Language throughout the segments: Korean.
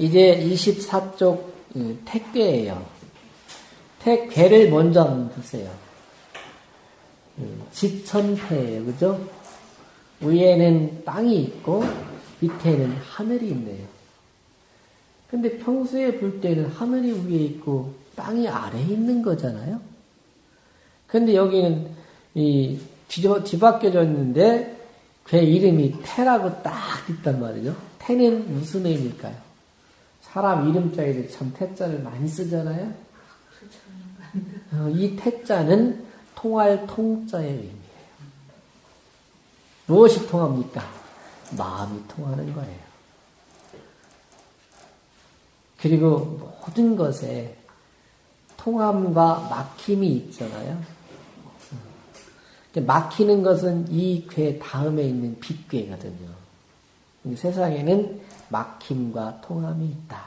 이제 24쪽 택괴예요. 택괴를 먼저 한번 보세요. 지천패예요. 그죠? 위에는 땅이 있고 밑에는 하늘이 있네요. 근데 평소에 볼 때는 하늘이 위에 있고 땅이 아래에 있는 거잖아요. 근데 여기는 이 뒤져, 뒤바뀌어져 있는데 그 이름이 태라고 딱 있단 말이죠. 태는 무슨 의미일까요? 사람 이름자에도 참 태자를 많이 쓰잖아요. 어, 이 태자는 통할 통자의 의미예요. 무엇이 통합니까? 마음이 통하는 거예요. 그리고 모든 것에 통함과 막힘이 있잖아요. 막히는 것은 이 괴 다음에 있는 빗괴거든요. 세상에는 막힘과 통함이 있다.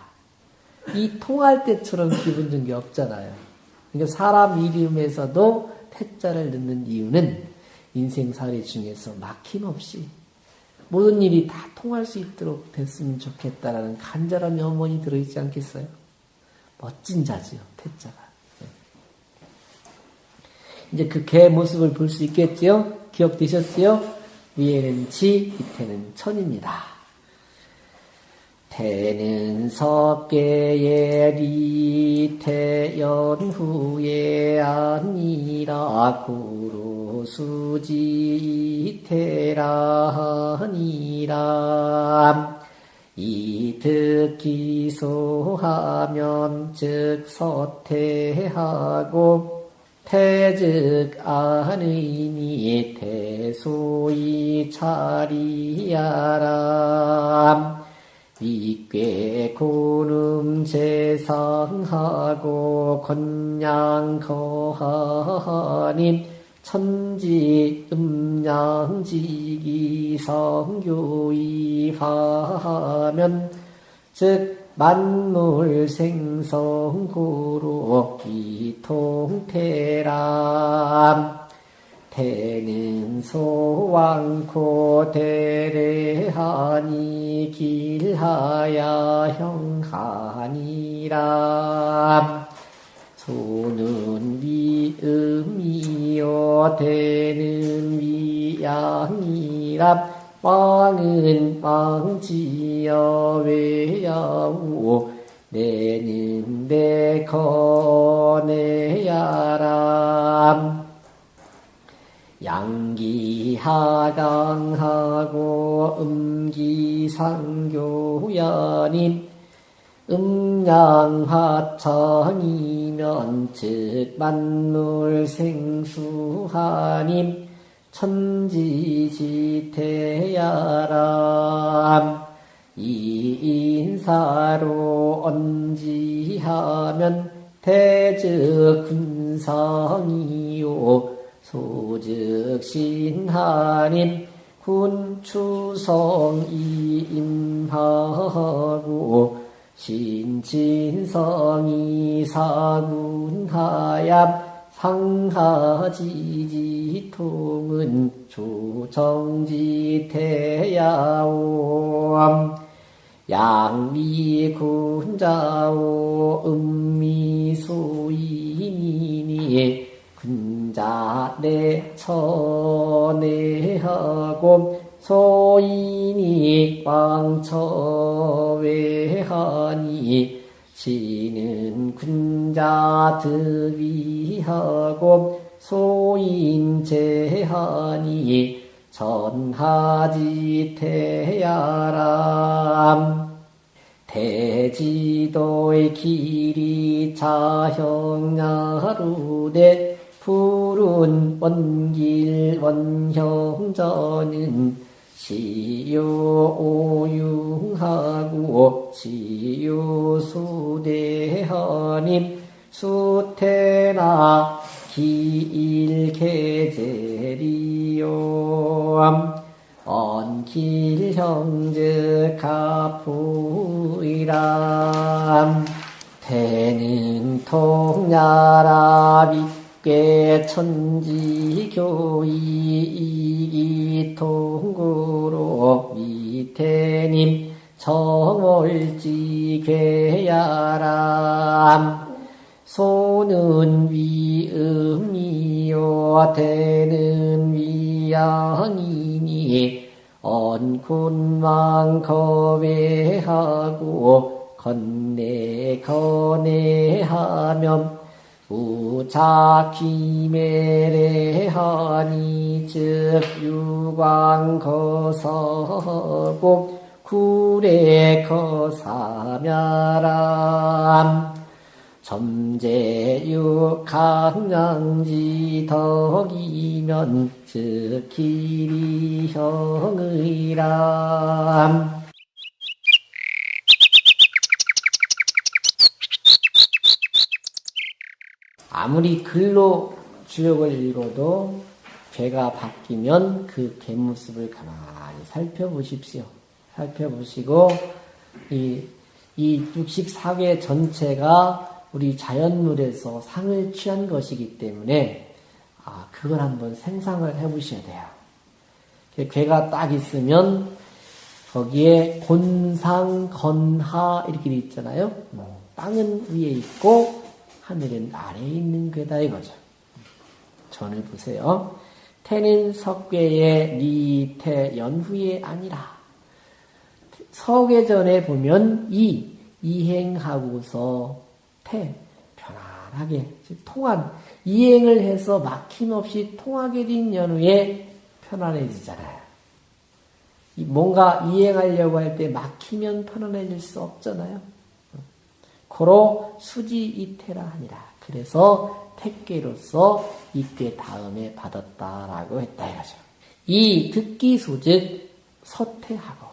이 통할 때처럼 기분 좋은 게 없잖아요. 그러니까 사람 이름에서도 태자를 넣는 이유는 인생살이 중에서 막힘 없이 모든 일이 다 통할 수 있도록 됐으면 좋겠다라는 간절한 염원이 들어있지 않겠어요? 멋진 자지요, 태자가. 네. 이제 그 개 모습을 볼 수 있겠지요? 기억되셨지요? 위에는 지, 밑에는 천입니다. 태는 석계의 리태연 후에 아니라 구로 수지태라니라. 이득 기소하면 즉 서태하고 태즉 안의니 태소이 차리야람 이꽤 고름 재상하고 건양 거하님 천지 음양지기 성교이하면 즉 만물 생성고로 이통태람 태는 소왕코 대례하니 길하야 형하니라. 소는 미음이요 대는 위양이라. 왕은 왕지여 외야우 내는 내거내야람 양기하강하고 음기상교연인 음양하천이면 즉 만물생수하님 천지지태야람. 이인사로 언지하면 대즉 군성이요 소즉 신하님 군추성이 임하고 신친성이 사군하얌 상하지지통은 조정지태야옴 양미군자오 음미소이니 니 군자 내처내하고 소인이 왕처외하니 지는 군자 득위하고 소인 제하니 전하지 태야람. 대지도의 길이 자형야루대 푸른 원길 원형전은 시요 오융하고 시요 수대하님 수태나 기일계제리요 언길 형제 가푸이람. 태는 통야라비 꽤 천지교이 통구로 미태님 정월지 위괴야람. 소는 위음이요 대는 위양이니 언군망 거외하고 건네 건네하면 우자기매래하니 즉 유광거서고 구례거사멸람 점제유 강량지 덕이면 즉 길이 형의람 아무리 글로 주역을 읽어도 괴가 바뀌면 그 갯모습을 가만히 살펴보십시오. 살펴보시고 이, 이 64개 전체가 우리 자연물에서 상을 취한 것이기 때문에 아, 그걸 한번 생상을 해보셔야 돼요. 괴가 딱 있으면 거기에 곤상, 건하 이렇게 있잖아요. 땅은 위에 있고 하늘은 아래에 있는 괴다 이거죠. 전을 보세요. 태는 석괴의 리태 연후에 아니라 석괴전에 보면 이 이행하고서 태 편안하게 통한 이행을 해서 막힘없이 통하게 된 연후에 편안해지잖아요. 뭔가 이행하려고 할 때 막히면 편안해질 수 없잖아요. 고로 수지 이태라 하니라. 그래서 택계로서 이때 다음에 받았다라고 했다 이거죠. 이 듣기소 즉 서태하고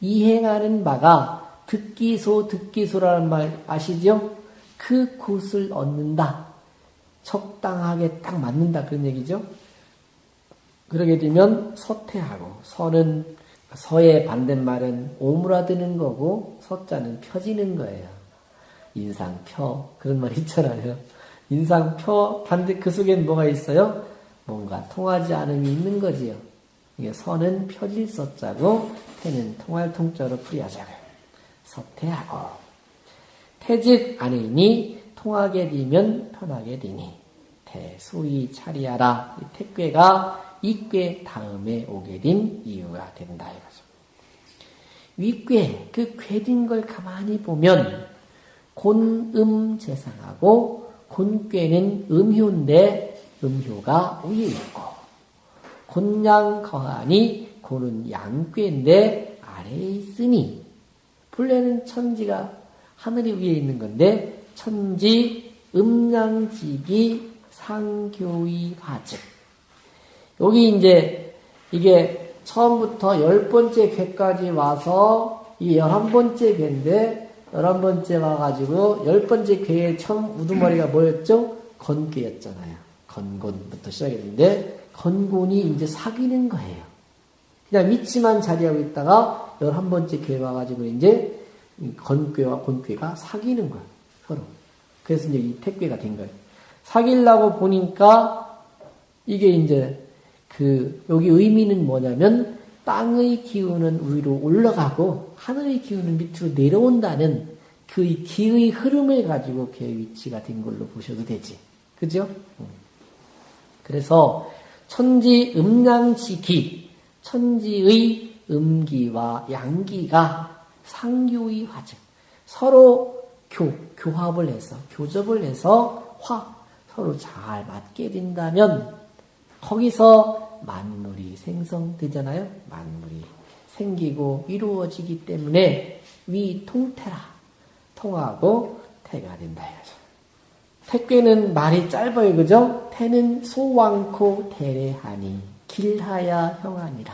이행하는 바가 듣기소 듣기소라는 말 아시죠? 그 곳을 얻는다. 적당하게 딱 맞는다 그런 얘기죠. 그러게 되면 서태하고 서는 서의 반대말은 오므라드는 거고 서자는 펴지는 거예요. 인상표 그런 말 있잖아요. 인상표 반대 그 속엔 뭐가 있어요? 뭔가 통하지 않음이 있는 거지요. 이게 선은 펴질 서자고 태는 통할 통자로 풀이하자고요. 서태하고 태즉 아니니 통하게 되면 편하게 되니 태수이 차리하라 태괴가 이괴 다음에 오게 된 이유가 된다 이거죠. 윗괴 그 괴진 걸 가만히 보면 곤음 재상하고 곤괴는 음효인데 음효가 위에 있고 곤양 거하니 고는 양괴인데 아래에 있으니 본래는 천지가 하늘이 위에 있는 건데 천지 음양지기 상교의 화즉 여기 이제 이게 처음부터 열 번째 괴까지 와서 이 열한 번째 괴인데 열한 번째 와가지고 열 번째 괴의 처음 우두머리가 뭐였죠? 건괴였잖아요. 건곤부터 시작했는데 건곤이 이제 사귀는 거예요. 그냥 믿지만 자리하고 있다가 열한 번째 괴 와가지고 이제 건괴와 곤괴가 사귀는 거예요. 서로. 그래서 이제 이 택괴가 된 거예요. 사귀려고 보니까 이게 이제 그 여기 의미는 뭐냐면 땅의 기운은 위로 올라가고 하늘의 기운은 밑으로 내려온다는 그 기의 흐름을 가지고 그의 위치가 된 걸로 보셔도 되지. 그죠? 그래서 천지 음양지기, 천지의 음기와 양기가 상교의 화증. 서로 교, 교합을 해서, 교접을 해서 화, 서로 잘 맞게 된다면 거기서 만물이 생성되잖아요. 만물이 생기고 이루어지기 때문에 위 통태라 통하고 태가 된다. 택괴는 말이 짧아요, 그죠? 태는 소왕코 대례하니 길하야 형하니라.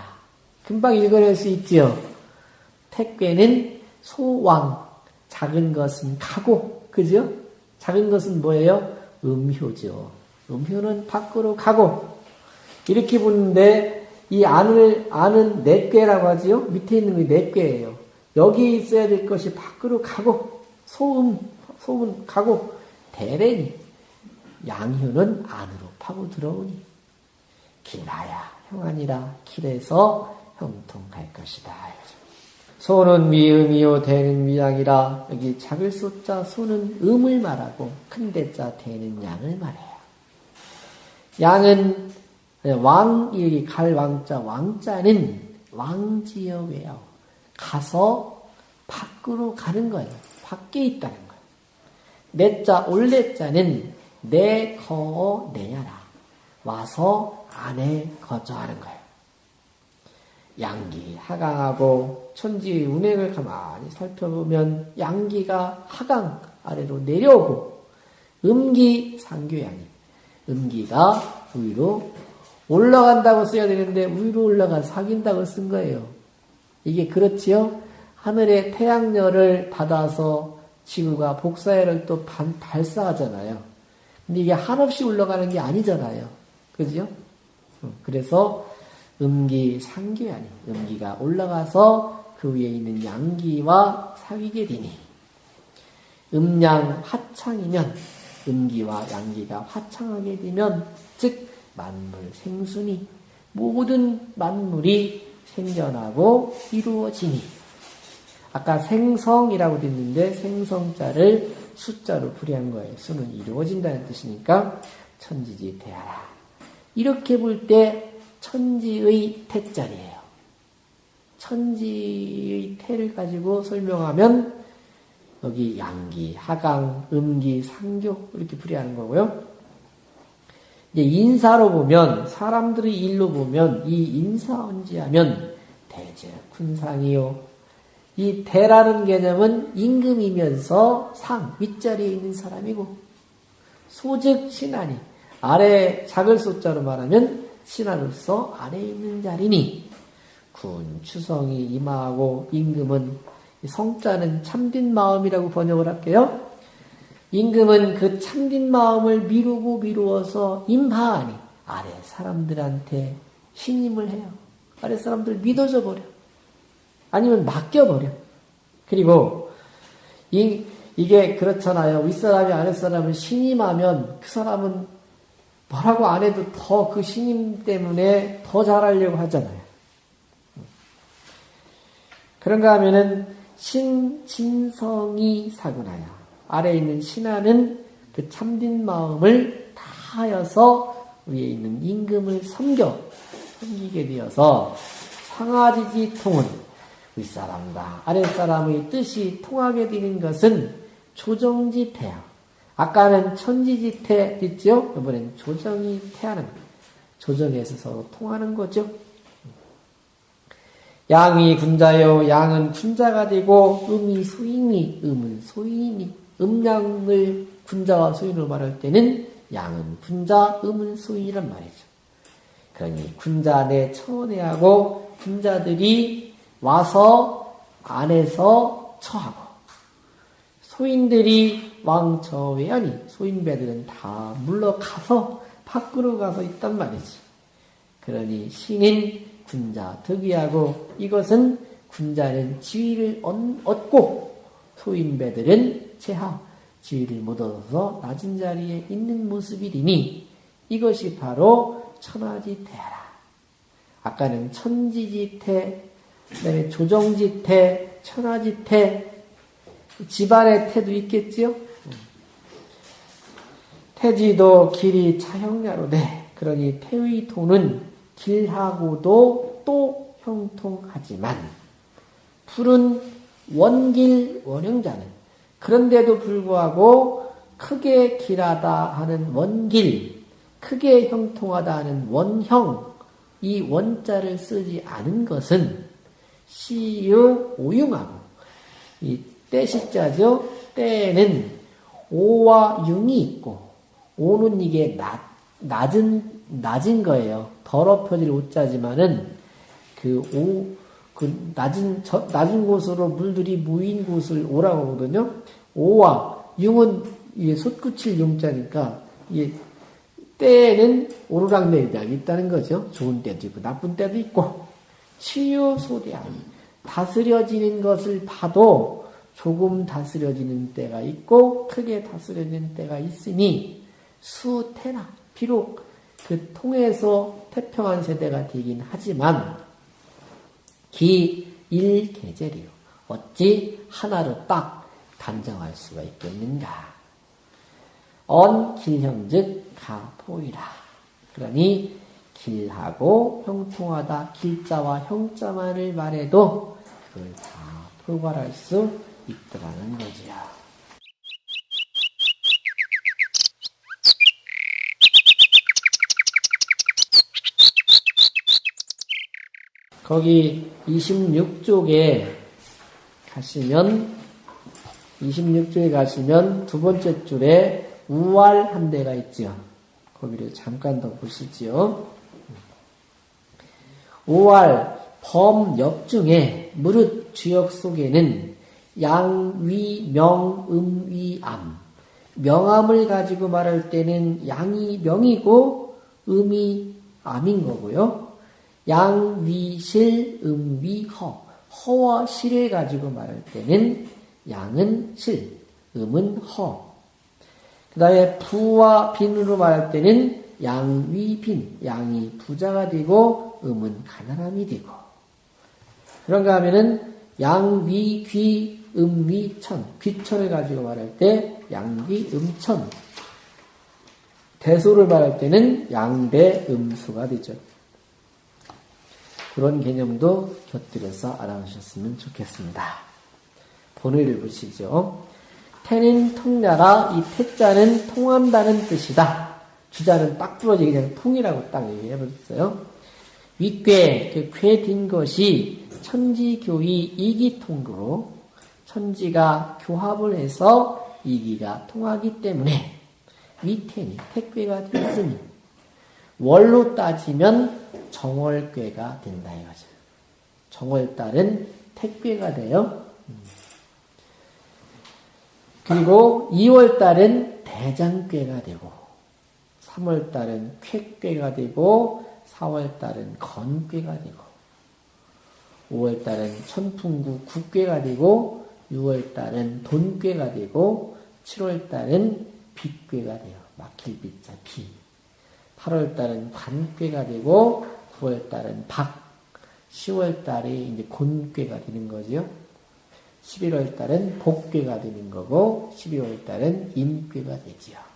금방 읽어낼 수 있지요. 택괴는 소왕 작은 것은 가고 그죠? 작은 것은 뭐예요? 음효죠. 음효는 밖으로 가고 이렇게 보는데 이 안을 아는 내꾀라고 하지요. 밑에 있는 게 내꾀예요. 여기 있어야 될 것이 밖으로 가고 소음 소음 가고 대래니 양효는 안으로 파고 들어오니 길나야 형아니라 길에서 형통할 것이다. 소는 미음이요 대는 미양이라 여기 작을 소자 소는 음을 말하고 큰 대자 대는 양을 말해요. 양은 왕 여기 갈 왕자 왕자는 왕지역이에요. 가서 밖으로 가는 거예요. 밖에 있다는 거예요. 내자 올레자는 내 거 내야라 와서 안에 거주하는 거예요. 양기 하강하고 천지 운행을 가만히 살펴보면 양기가 하강 아래로 내려오고 음기 상교양이 음기가 위로 올라간다고 써야 되는데 위로 올라가 사귄다고 쓴 거예요. 이게 그렇지요? 하늘의 태양열을 받아서 지구가 복사열을 또 반, 발사하잖아요. 근데 이게 한없이 올라가는 게 아니잖아요. 그죠? 그래서 음기 상기 아니 음기가 올라가서 그 위에 있는 양기와 사귀게 되니 음양 화창이면 음기와 양기가 화창하게 되면 즉 만물 생순이 모든 만물이 생겨나고 이루어지니 아까 생성이라고 됐는데 생성자를 숫자로 풀이한 거예요. 수는 이루어진다는 뜻이니까 천지지 대하라. 이렇게 볼 때 천지의 태자리예요. 천지의 태를 가지고 설명하면 여기 양기, 하강, 음기, 상교 이렇게 풀이하는 거고요. 이제 인사로 보면 사람들의 일로 보면 이 인사언지하면 대제 군상이요. 이 대라는 개념은 임금이면서 상 윗자리에 있는 사람이고 소즉 신하니 아래 작을 소자로 말하면 신하로서 아래에 있는 자리니 군 추성이 임하고 임금은 성자는 참된 마음이라고 번역을 할게요. 임금은 그 참된 마음을 미루고 미루어서 임하하니 아래 사람들한테 신임을 해요. 아래 사람들 믿어져 버려. 아니면 맡겨버려. 그리고 이, 이게 그렇잖아요. 윗사람이 아랫사람을 신임하면 그 사람은 뭐라고 안 해도 더 그 신임 때문에 더 잘하려고 하잖아요. 그런가 하면은 신진성이 사구나야. 아래에 있는 신하는 그 참된 마음을 다하여서 위에 있는 임금을 섬겨, 섬기게 되어서 상하지지 통은 윗사람과 아랫사람의 뜻이 통하게 되는 것은 조정지태야. 아까는 천지지태 있죠? 이번엔 조정이 태하는 조정에서 서로 통하는 거죠. 양이 군자요, 양은 군자가 되고, 음이 소인이, 음은 소인이, 음양을 군자와 소인으로 말할 때는 양은 군자, 음은 소인이란 말이죠. 그러니 군자 내 처내하고 군자들이 와서 안에서 처하고, 소인들이 왕처외하니 소인배들은 다 물러가서 밖으로 가서 있단 말이지. 그러니 신인 군자 득위하고 이것은 군자는 지위를 얻고 소인배들은 제하 지위를 못 얻어서 낮은 자리에 있는 모습이니 이것이 바로 천하지태라. 아까는 천지지태, 그다음에 조정지태, 천하지태, 집안의 태도 있겠지요? 태지도 길이 차형야로되 그러니 태의 도는 길하고도 또 형통하지만 풀은 원길 원형자는 그런데도 불구하고 크게 길하다 하는 원길 크게 형통하다 하는 원형 이 원자를 쓰지 않은 것은 시유 오융하고 이 때시자죠. 때는 오와 융이 있고 오는 이게 낮, 낮은, 낮은 거예요. 더럽혀질 오자지만은 그 오, 그 낮은, 저, 낮은 곳으로 물들이 모인 곳을 오라고 하거든요. 오와 융은 이게 솟구칠 용자니까 이게 때는 오르락 내리락 있다는 거죠. 좋은 때도 있고 나쁜 때도 있고 치유소대하니 다스려지는 것을 봐도 조금 다스려지는 때가 있고 크게 다스려지는 때가 있으니 수태나 비록 그 통해서 태평한 세대가 되긴 하지만 기 일계절이요. 어찌 하나로 딱 단정할 수가 있겠는가? 언 길형즉 가포이라. 그러니 길하고 형통하다 길자와 형자만을 말해도 그걸 다 포괄할 수 있더라는 거지요. 거기 26쪽에 가시면 26쪽에 가시면 두 번째 줄에 우활 한 대가 있지요. 거기를 잠깐 더 보시지요. 우활 범역 중에 무릇 주역 속에는 양위 명 음위 암 명암을 가지고 말할 때는 양이 명이고 음이 암인 거고요. 양위실 음위허 허와 실을 가지고 말할 때는 양은 실, 음은 허. 그 다음에 부와 빈으로 말할 때는 양위 빈, 양이 부자가 되고 음은 가난함이 되고. 그런가 하면은 양위 귀, 음위 천, 귀천을 가지고 말할 때 양귀, 음천. 대소를 말할 때는 양대, 음수가 되죠. 그런 개념도 곁들여서 알아주셨으면 좋겠습니다. 본의를 보시죠. 태는 통나라, 이 태자는 통한다는 뜻이다. 주자는 딱 부러지게 그냥 풍이라고 딱 얘기해버렸어요. 윗괴, 그 괴딘 것이 천지교의 이기통으로 천지가 교합을 해서 이기가 통하기 때문에 위태니 택괴가 되었으니 월로 따지면 정월괴가 된다 이거죠. 정월달은 택괴가 돼요. 그리고 2월달은 대장괴가 되고 3월 달은 쾌괴가 되고 4월 달은 건괴가 되고 5월 달은 천풍구 국괴가 되고 6월 달은 돈괴가 되고 7월 달은 빚괴가 돼요. 막힐 빚자 비. 8월 달은 관괴가 되고 9월 달은 박, 10월 달이 이제 곤괴가 되는 거지요. 11월 달은 복괴가 되는 거고 12월 달은 임괴가 되지요.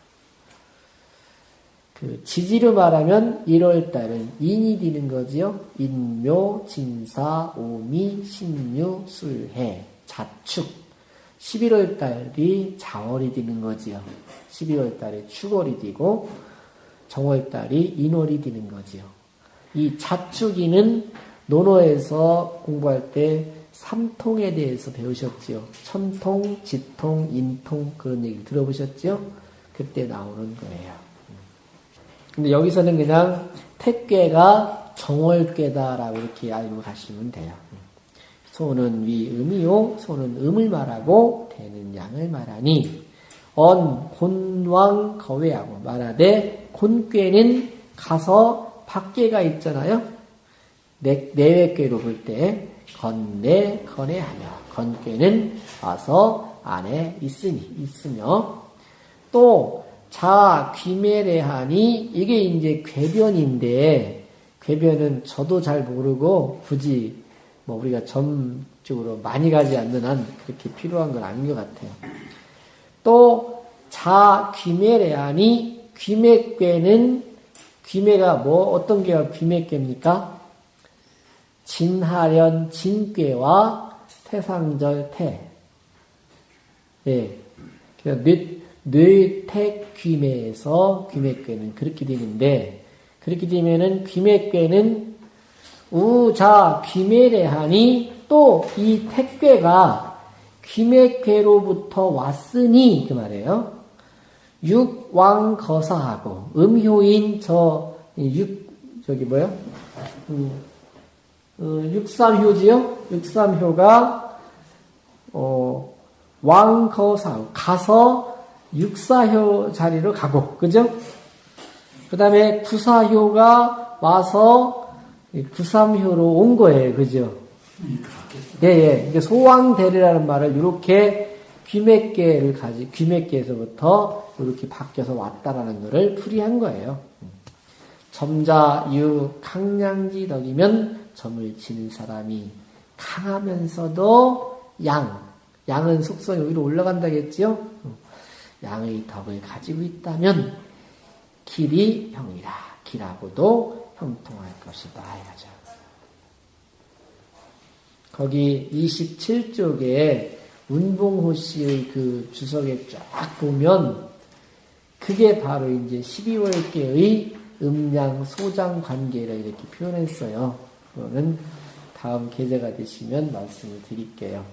그 지지로 말하면 1월 달은 인이 되는 거지요. 인묘, 진사, 오미, 신유, 술해, 자축. 11월 달이 자월이 되는 거지요. 12월 달에 축월이 되고 정월 달이 인월이 되는 거지요. 이 자축이는 논어에서 공부할 때 삼통에 대해서 배우셨지요. 천통, 지통, 인통 그런 얘기 들어보셨지요? 그때 나오는 거예요. 근데 여기서는 그냥 택괴가 정월괴다라고 이렇게 알고 가시면 돼요. 소는 위 음이요, 소는 음을 말하고 대는 양을 말하니 언 곤왕 거외하고 말하되 곤괴는 가서 밖에가 있잖아요. 내, 내외괴로 볼 때 건내 건해하며 건괴는 와서 안에 있으니 있으며 또 자 귀매래하니 이게 이제 궤변인데 궤변은 저도 잘 모르고 굳이 뭐 우리가 점적으로 많이 가지 않는 한 그렇게 필요한 건 아닌 것 같아요. 또 자 귀매래하니 귀매괴는 귀매가 뭐 어떤 게가 귀매괴입니까? 진하련 진괴와 태상절 태. 예. 뇌, 뇌택 귀매에서 귀매괴는 그렇게 되는데, 그렇게 되면은 귀매괴는 우자 귀매래하니 또 이 택괴가 귀매괴로부터 왔으니 그 말이에요. 육왕 거사하고 음효인 저 육 저기 뭐요? 음, 어, 육삼효지요? 육삼효가 어, 왕 거사 가서 육사효 자리로 가고 그죠? 그 다음에 구사효가 와서 구삼효로 온 거예요, 그죠? 예, 예. 소왕대리라는 말을 이렇게 귀맥계를 가지, 귀맥계에서부터 이렇게 바뀌어서 왔다라는 것을 풀이한 거예요. 점자, 유, 강량지 덕이면 점을 지는 사람이 강하면서도 양, 양은 속성이 위로 올라간다겠지요? 양의 덕을 가지고 있다면 길이 형이라 길하고도 형통할 것이다 이거죠. 거기 27쪽에 운봉호 씨의 그 주석에 쫙 보면 그게 바로 이제 12월계의 음양 소장 관계를 이렇게 표현했어요. 그거는 다음 계제가 되시면 말씀을 드릴게요.